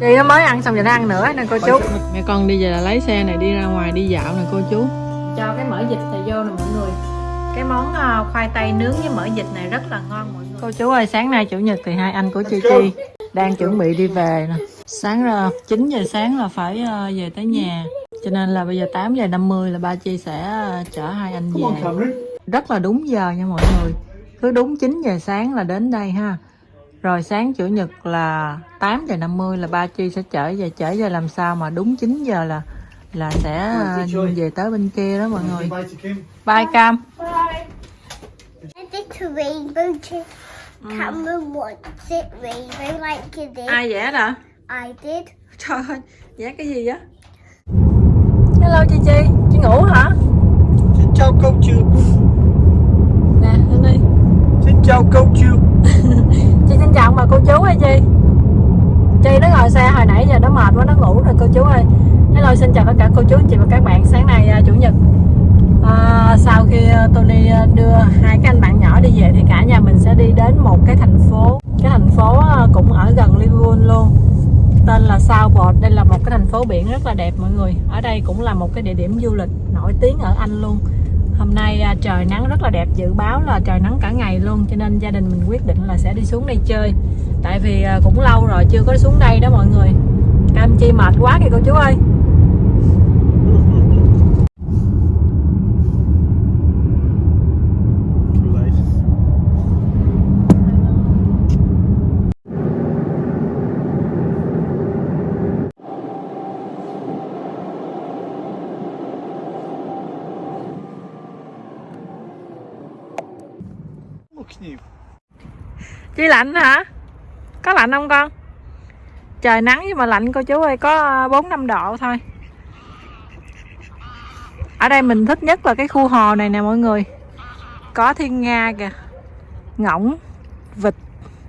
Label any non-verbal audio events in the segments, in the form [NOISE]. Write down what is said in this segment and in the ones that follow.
chị nó mới ăn xong rồi nó ăn nữa nè cô chú. Mẹ con đi về là lấy xe này đi ra ngoài đi dạo nè cô chú. Cho cái mỡ vịt này vô nè mọi người. Cái món ờ, khoai tây nướng với mỡ vịt này rất là ngon mọi người. Cô chú ơi sáng nay chủ nhật thì hai anh của chi chi đang chuẩn bị đi về nè. Sáng ra 9 giờ sáng là phải ờ, về tới nhà. Cho nên là bây giờ 8 giờ 50 là ba chi sẽ ờ, chở hai anh về. rất là đúng giờ nha mọi người. Cứ đúng 9 giờ sáng là đến đây ha rồi sáng chủ nhật là 8 giờ 50 là ba chi sẽ chở về. Chở về làm sao mà đúng 9 giờ là là sẽ về tới bên kia đó mọi người. Bye cam. It did. ai vẽ nè I did. trời ơi vẽ cái gì á hello chi chi. Chị ngủ hả? Xin chào cô chú nè lên đi. Xin chào cô chú chị chào bà cô chú ơi chi. Chi nó ngồi xe hồi nãy giờ nó mệt quá nó ngủ rồi cô chú ơi. Hello xin chào tất cả cô chú chị và các bạn. Sáng nay à, chủ nhật. À, sau khi à, Tony à, đưa hai cái anh bạn nhỏ đi về thì cả nhà mình sẽ đi đến một cái thành phố. Cái thành phố cũng ở gần Liverpool luôn. Tên là Southport. Đây là một cái thành phố biển rất là đẹp mọi người. Ở đây cũng là một cái địa điểm du lịch nổi tiếng ở Anh luôn hôm nay à, trời nắng rất là đẹp, dự báo là trời nắng cả ngày luôn, cho nên gia đình mình quyết định là sẽ đi xuống đây chơi. Tại vì à, cũng lâu rồi chưa có xuống đây đó mọi người. Cam chi mệt quá kìa cô chú ơi. Chi lạnh hả? Có lạnh không con? Trời nắng nhưng mà lạnh cô chú ơi có ờ, 4 5 độ thôi. Ở đây mình thích nhất là cái khu hồ này nè mọi người. Có thiên nga kìa. Ngỗng, vịt,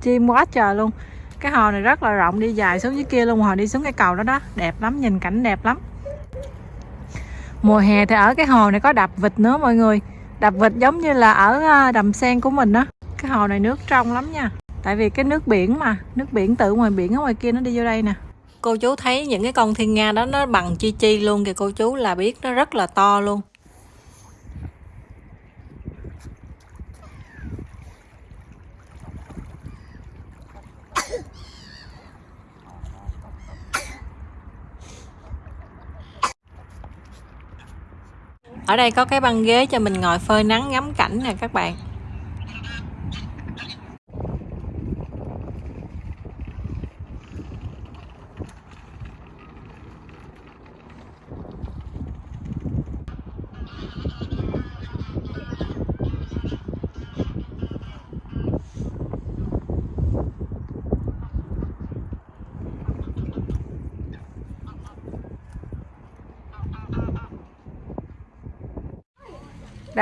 chim quá trời luôn. Cái hồ này rất là rộng đi dài xuống dưới kia luôn, hồi đi xuống cái cầu đó đó, đẹp lắm, nhìn cảnh đẹp lắm. Mùa hè thì ở cái hồ này có đập vịt nữa mọi người. Đập vịt giống như là ở ờ, đầm sen của mình đó. Cái hồ này nước trong lắm nha. Tại vì cái nước biển mà, nước biển tự ngoài biển ở ngoài kia nó đi vô đây nè. Cô chú thấy những cái con thiên nga đó, nó bằng chi chi luôn kìa cô chú, là biết nó rất là to luôn. Ở đây có cái băng ghế cho mình ngồi phơi nắng ngắm cảnh nè các bạn.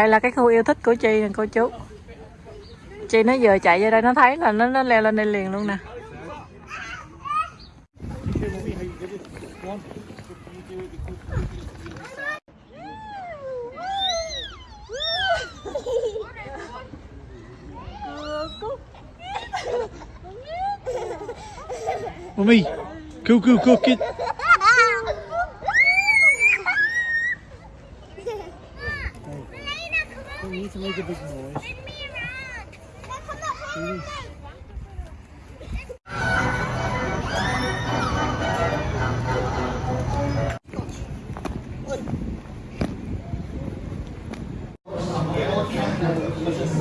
Đây là cái khu yêu thích của chị nè, cô chú chị nó vừa chạy ra đây, nó thấy là nó nó leo lên đây liền luôn nè mommy cuckoo cuckoo kid.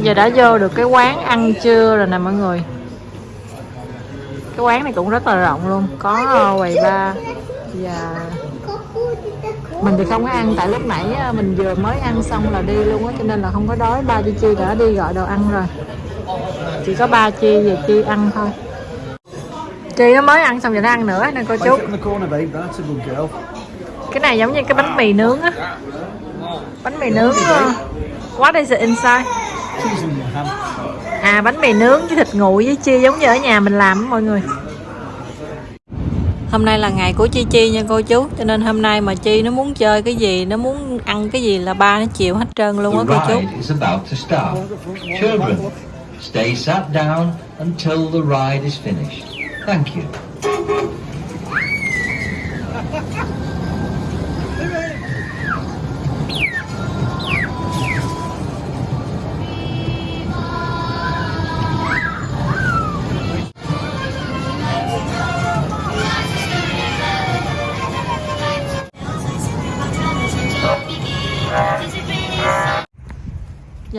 Giờ đã vô được cái quán ăn trưa rồi nè mọi người. Cái quán này cũng rất là rộng luôn có ờ, quầy bar và mình thì không có ăn tại lúc nãy ờ, mình vừa mới ăn xong là đi luôn á cho nên là không có đói. Ba chi chi đã đi gọi đồ ăn rồi. Chỉ có ba chi về chi ăn thôi. Chi nó mới ăn xong rồi nó ăn nữa nè cô chú. Cái này giống như cái bánh mì nướng á. Bánh mì nướng ờ, what is it inside. À bánh mì nướng với thịt nguội với chia giống như ở nhà mình làm á mọi người hôm nay là ngày của chi chi nha cô chú cho nên hôm nay mà chi nó muốn chơi cái gì nó muốn ăn cái gì là ba nó chịu hết trơn luôn á cô chú. Children, stay sat down until the ride is finished. Thank you.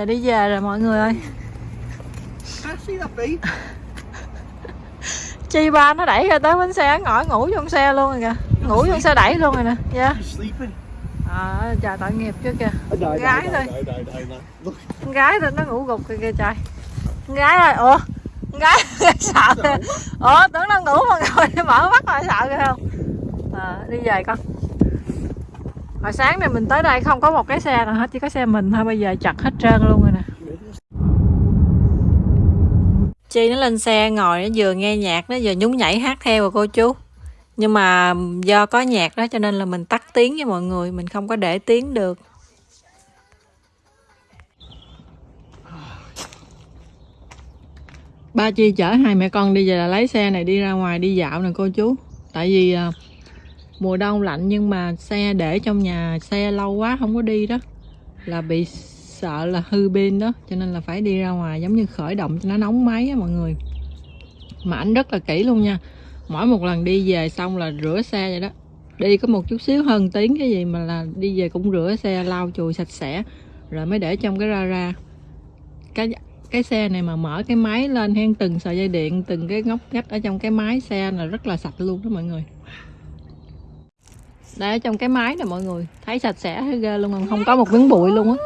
Giờ đi về rồi mọi người ơi. [LAUGHS] Chi ba nó đẩy ra tới bến xe ngồi ngủ trong xe luôn rồi kìa. Ngủ trong xe đẩy luôn rồi nè. Dạ. À, trời tội nghiệp chứ kìa. Gái thôi. gái thôi nó ngủ gục kìa kìa trời. Con gái ơi ủa? Con gái [LAUGHS] sợ. Kìa ủa tưởng nó ngủ mà ngồi [LAUGHS] mở mắt lại sợ kìa không? À, đi về con hồi sáng này mình tới đây không có một cái xe nào hết chỉ có xe mình thôi bây giờ chặt hết trơn luôn rồi nè. Chi nó lên xe ngồi nó vừa nghe nhạc nó vừa nhún nhảy hát theo rồi cô chú. Nhưng mà do có nhạc đó cho nên là mình tắt tiếng với mọi người mình không có để tiếng được. Ba chi chở hai mẹ con đi về là lấy xe này đi ra ngoài đi dạo nè cô chú. Tại vì à, mùa đông lạnh nhưng mà xe để trong nhà xe lâu quá không có đi đó. Là bị sợ là hư pin đó, cho nên là phải đi ra ngoài giống như khởi động cho nó nóng máy á mọi người. Mà ảnh rất là kỹ luôn nha. Mỗi một lần đi về xong là rửa xe vậy đó. Đi có một chút xíu hơn tiếng cái gì mà là đi về cũng rửa xe, lau chùi sạch sẽ, rồi mới để trong cái ra ra. Cái cái xe này mà mở cái máy lên hen từng sợi dây điện, từng cái ngóc ngách ở trong cái máy xe là rất là sạch luôn đó mọi người đây ở trong cái máy nè mọi người thấy sạch sẽ thấy ghê luôn không có một miếng bụi luôn á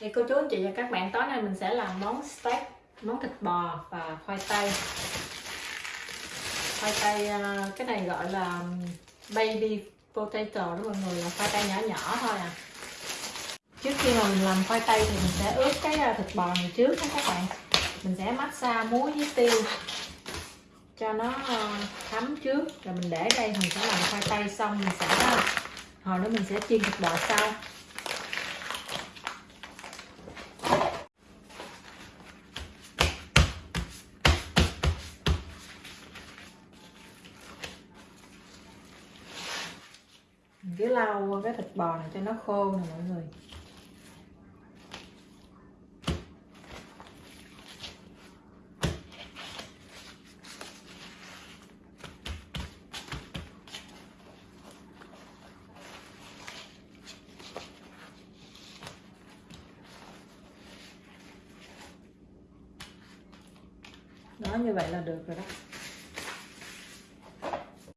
Thì cô chú anh chị và các bạn tối nay mình sẽ làm món steak, món thịt bò và khoai tây. Khoai tây ờ, cái này gọi là baby potato đó mọi người là khoai tây nhỏ nhỏ thôi à. Trước khi mà mình làm khoai tây thì mình sẽ ướp cái à, thịt bò này trước nha các bạn. Mình sẽ massage muối với tiêu cho nó ờ, thấm trước. Rồi mình để đây, mình sẽ làm khoai tây xong mình sẽ ờ, hồi nữa mình sẽ chiên thịt bò sau. Mình cứ lau cái thịt bò này cho nó khô nè mọi người. Như vậy là được rồi đó.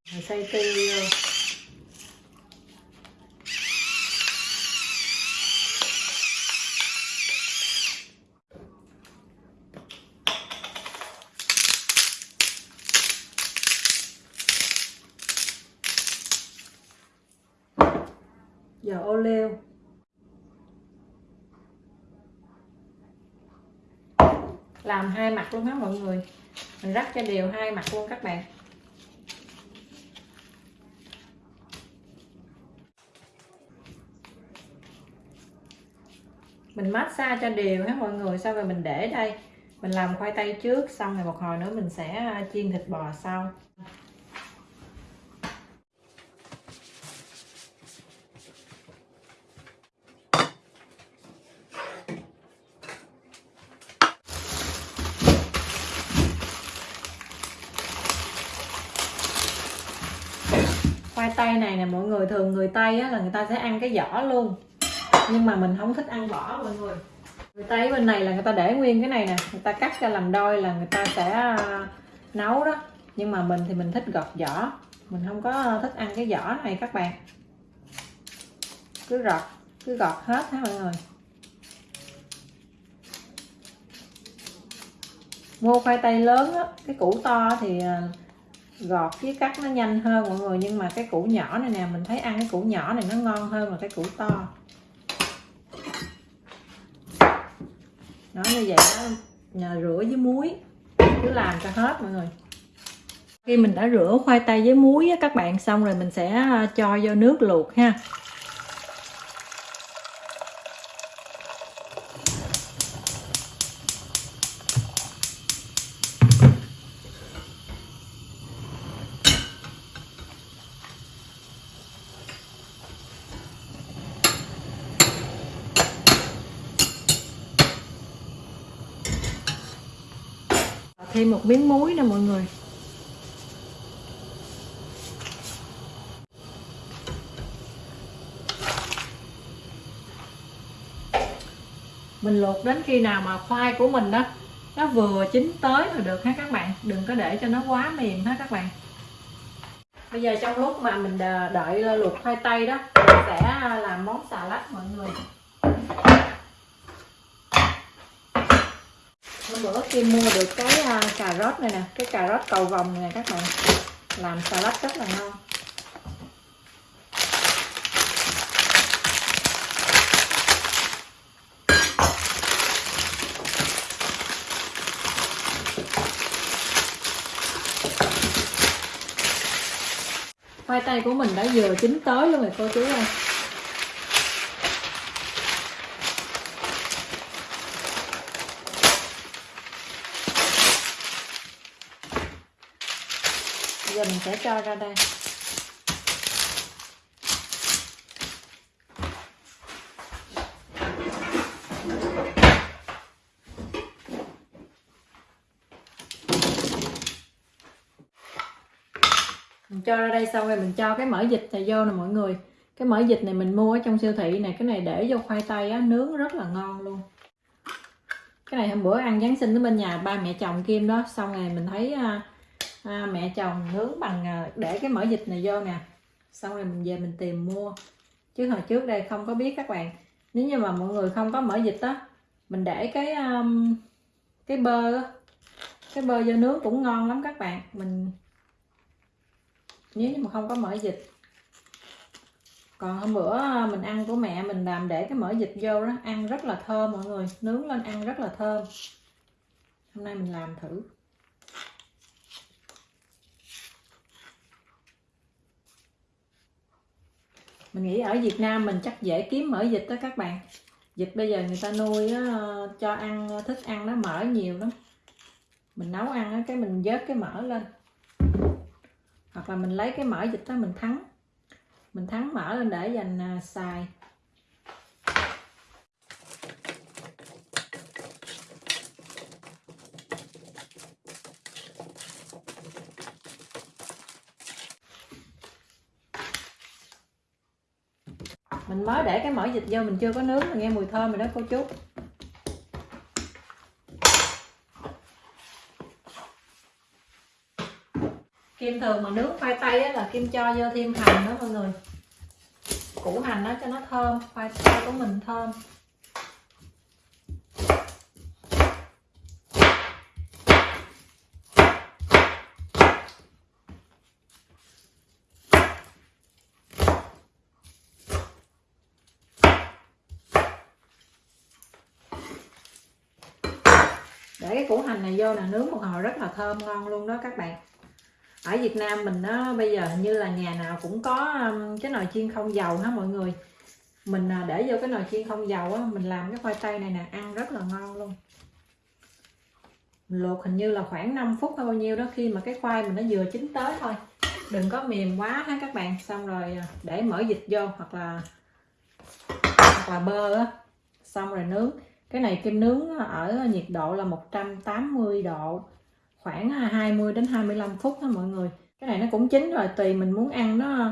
Rồi xay tiêu vô dầu ô liu làm hai mặt luôn á mọi người. Mình rắc cho đều hai mặt luôn các bạn. Mình massage cho đều hết mọi người? Xong rồi mình để đây. Mình làm khoai tây trước, xong rồi một hồi nữa mình sẽ à, chiên thịt bò sau khoai tây này nè mọi người thường người tây á, là người ta sẽ ăn cái vỏ luôn. Nhưng mà mình không thích ăn vỏ mọi người. Người tây bên này là người ta để nguyên cái này nè người ta cắt ra làm đôi là người ta sẽ à, nấu đó. Nhưng mà mình thì mình thích gọt vỏ mình không có thích ăn cái vỏ này các bạn. Cứ gọt cứ gọt hết ha mọi người? Mua khoai tây lớn á cái củ to thì à, gọt với cắt nó nhanh hơn mọi người nhưng mà cái củ nhỏ này nè mình thấy ăn cái củ nhỏ này nó ngon hơn là cái củ to. Nó như vậy đó nhờ rửa với muối cứ làm cho hết mọi người. Khi mình đã rửa khoai tây với muối á, các bạn xong rồi mình sẽ à, cho vô nước luộc ha. Thêm một miếng muối nè mọi người. Mình luộc đến khi nào mà khoai của mình đó, nó vừa chín tới là được ha các bạn? Đừng có để cho nó quá mềm ha các bạn? Bây giờ trong lúc mà mình đợi ờ, luộc khoai tây đó, mình sẽ ờ, làm món xà lách mọi người. Bữa Kim mua được cái uh, cà rốt này nè cái cà rốt cầu vồng này nè các bạn. Làm xà lách rất là ngon. Khoai tây của mình đã vừa chín tới luôn rồi cô chú ơi. Mình sẽ cho ra đây. Mình cho ra đây xong rồi mình cho cái mỡ dịch này vô nè mọi người. Cái mỡ dịch này mình mua ở trong siêu thị này cái này để vô khoai tây á, nướng rất là ngon luôn. Cái này hôm bữa ăn giáng sinh ở bên nhà ba mẹ chồng kim đó, xong rồi mình thấy à, à, mẹ chồng nướng bằng à, để cái mỡ vịt này vô nè. Xong rồi mình về mình tìm mua. Chứ hồi trước đây không có biết các bạn. Nếu như mà mọi người không có mỡ vịt á mình để cái um, cái bơ cái bơ vô nướng cũng ngon lắm các bạn. Mình nếu như mà không có mỡ vịt. Còn hôm bữa à, mình ăn của mẹ mình làm để cái mỡ vịt vô đó ăn rất là thơm mọi người. Nướng lên ăn rất là thơm. Hôm nay mình làm thử. Mình nghĩ ở Việt Nam mình chắc dễ kiếm mỡ vịt đó các bạn. Vịt bây giờ người ta nuôi á, cho ăn thích ăn nó mỡ nhiều lắm. Mình nấu ăn á, cái mình vớt cái mỡ lên. Hoặc là mình lấy cái mỡ vịt đó mình thắng. Mình thắng mỡ lên để dành à, xài. Mình mới để cái mỡ vịt vô mình chưa có nướng mình nghe mùi thơm rồi đó cô chú. Kim thường mà nướng khoai tây á, là Kim cho vô thêm hành đó mọi người. Củ hành đó cho nó thơm khoai tây của mình thơm. Để cái củ hành này vô là nướng một hồi rất là thơm, ngon luôn đó các bạn. Ở Việt Nam mình nó bây giờ như là nhà nào cũng có um, cái nồi chiên không dầu hả mọi người? Mình à, để vô cái nồi chiên không dầu á, mình làm cái khoai tây này nè, ăn rất là ngon luôn. Mình luộc hình như là khoảng 5 phút hay bao nhiêu đó, khi mà cái khoai mình nó vừa chín tới thôi. Đừng có mềm quá ha các bạn. Xong rồi à, để mở dịch vô hoặc là hoặc là bơ á. Xong rồi nướng cái này kim nướng ở nhiệt độ là 180 độ, khoảng à, 20 đến 25 phút thôi mọi người. Cái này nó cũng chín rồi, tùy mình muốn ăn nó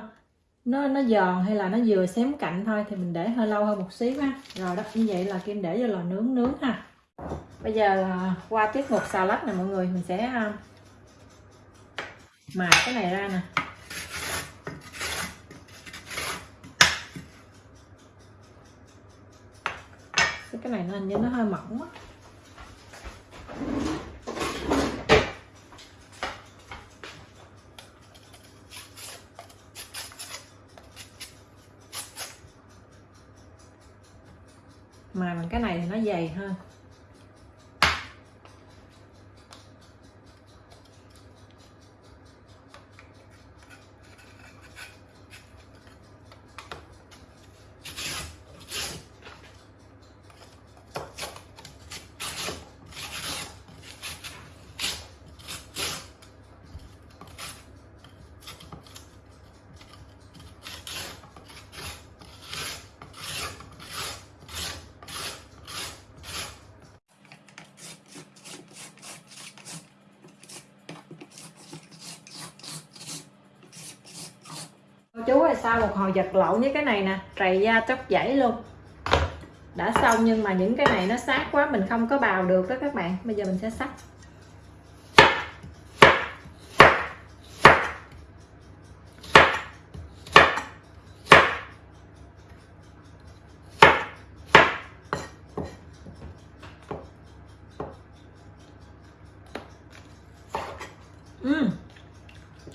nó nó giòn hay là nó vừa xém cạnh thôi thì mình để hơi lâu hơn một xíu ha. Rồi đó, như vậy là kim để vô lò nướng nướng ha. Bây giờ là qua tiết mục xà lách này mọi người, mình sẽ à, mài cái này ra nè. Cái này nó hình như nó hơi mỏng quá. Mà cái này thì nó dày hơn. Chú ơi sau một hồi giật lộn với cái này nè. Trầy da tóc dãy luôn. Đã xong nhưng mà những cái này nó sát quá, mình không có bào được đó các bạn. Bây giờ mình sẽ sắt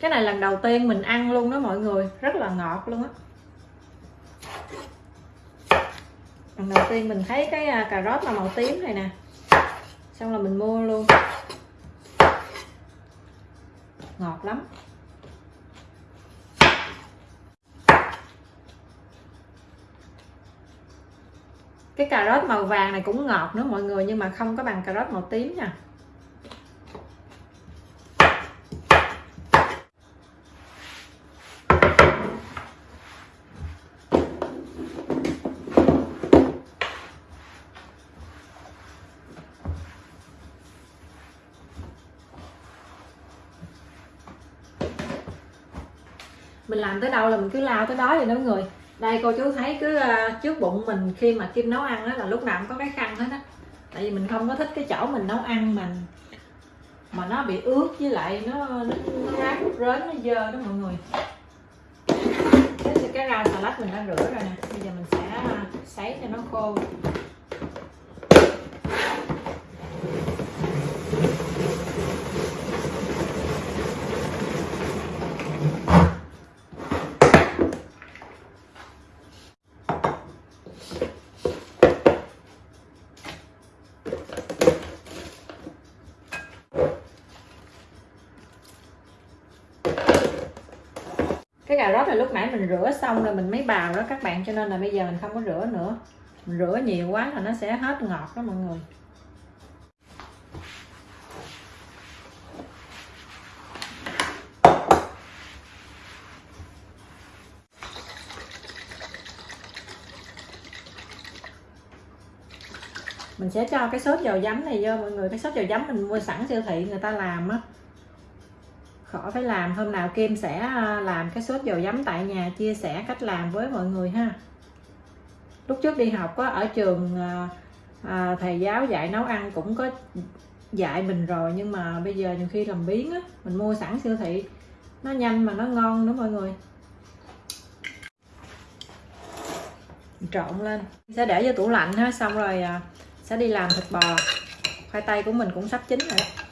cái này lần đầu tiên mình ăn luôn đó mọi người. Rất là ngọt luôn á. Lần đầu tiên mình thấy cái à, cà rốt là màu tím này nè. Xong là mình mua luôn. Ngọt lắm. Cái cà rốt màu vàng này cũng ngọt nữa mọi người, nhưng mà không có bằng cà rốt màu tím nha. Mình làm tới đâu là mình cứ lao tới đó vậy đó mọi người. Đây cô chú thấy cứ ờ, trước bụng mình khi mà kim nấu ăn đó là lúc nào cũng có cái khăn hết á. Tại vì mình không có thích cái chỗ mình nấu ăn mình mà nó bị ướt với lại nó nó, nó rác rến nó dơ đó mọi người. Cái, rau xà lách mình đã rửa rồi nè. Bây giờ mình sẽ ờ, sấy cho nó khô. Cái cà rốt là lúc nãy mình rửa xong rồi mình mới bào đó các bạn, cho nên là bây giờ mình không có rửa nữa. Mình rửa nhiều quá là nó sẽ hết ngọt đó mọi người. Mình sẽ cho cái sốt dầu giấm này vô, mọi người. Cái sốt dầu giấm mình mua sẵn siêu thị người ta làm á khỏi phải làm hôm nào Kim sẽ à, làm cái sốt dầu giấm tại nhà chia sẻ cách làm với mọi người ha. Lúc trước đi học có ở trường à, à, thầy giáo dạy nấu ăn cũng có dạy mình rồi nhưng mà bây giờ nhiều khi làm biến á mình mua sẵn siêu thị nó nhanh mà nó ngon nữa mọi người. Trộn lên. Sẽ để vô tủ lạnh ha xong rồi à, sẽ đi làm thịt bò. Khoai tây của mình cũng sắp chín rồi đó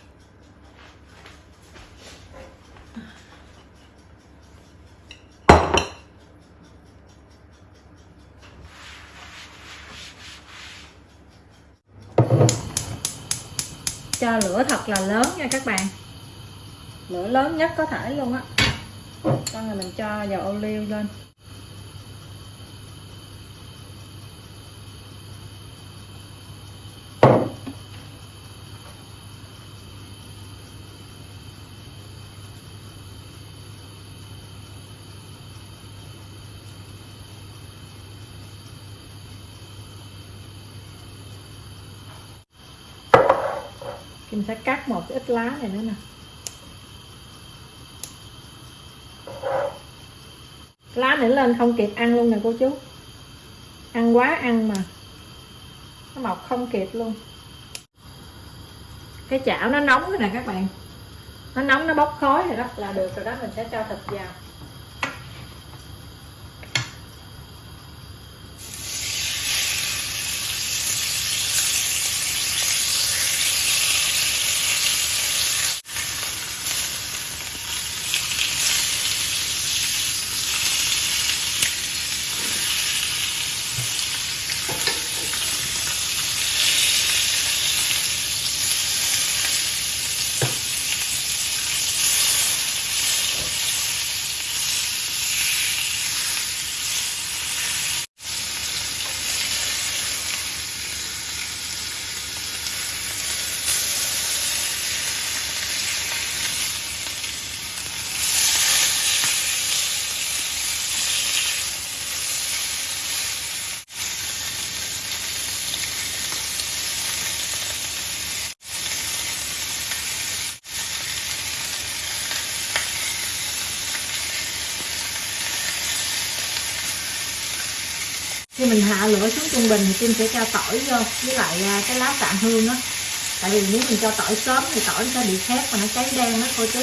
cho lửa thật là lớn nha các bạn. Lửa lớn nhất có thể luôn á. Xong rồi mình cho dầu ô liu lên. Mình sẽ cắt một cái ít lá này nữa nè. Lá nữa lên không kịp ăn luôn nè cô chú. Ăn quá ăn mà. Nó mọc không kịp luôn. Cái chảo nó nóng rồi nè các bạn. Nó nóng, nó bốc khói rồi đó. Là được rồi đó, mình sẽ cho thịt vào. Khi mình hạ lửa xuống trung bình thì Kim sẽ cho tỏi vô, với lại à, cái lá sạn hương á. Tại vì nếu mình cho tỏi sớm thì tỏi nó sẽ bị khét và nó cháy đen đó cô chú.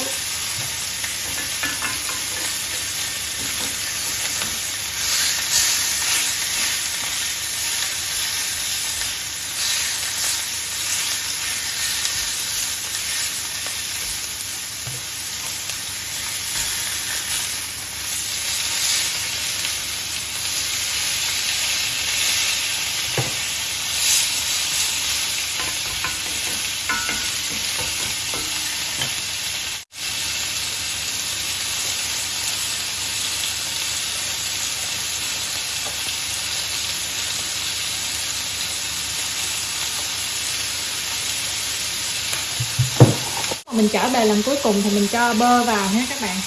Mình trở về lần cuối cùng thì mình cho bơ vào nha các bạn.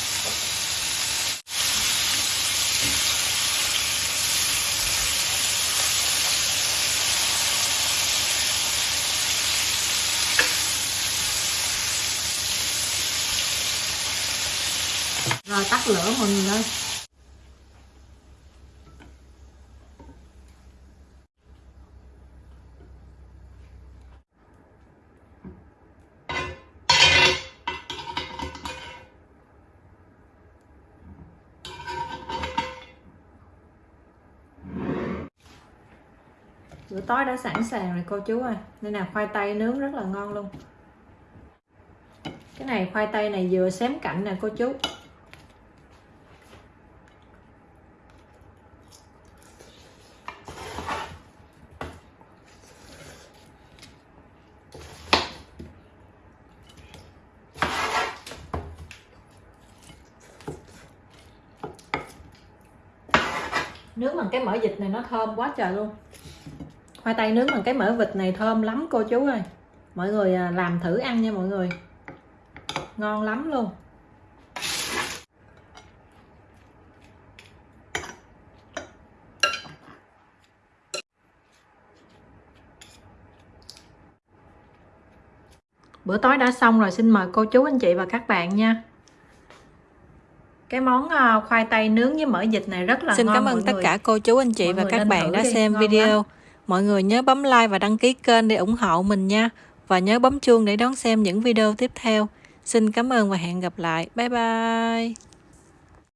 Rồi tắt lửa mọi người ơi. Bữa tối đã sẵn sàng rồi, cô chú ơi. Nên là khoai tây nướng rất là ngon luôn. Cái này khoai tây này vừa xém cạnh nè, cô chú. Nướng bằng cái mỡ vịt này nó thơm quá trời luôn khoai tây nướng bằng cái mỡ vịt này thơm lắm cô chú ơi mọi người à, làm thử ăn nha mọi người ngon lắm luôn bữa tối đã xong rồi xin mời cô chú anh chị và các bạn nha cái món à, khoai tây nướng với mỡ vịt này rất là Xin ngon cảm ơn tất người. cả cô chú anh chị Mọi và các bạn đã xem video. lắm. Mọi người nhớ bấm like và đăng ký kênh để ủng hộ mình nha. Và nhớ bấm chuông để đón xem những video tiếp theo. Xin cảm ơn và hẹn gặp lại. Bye bye.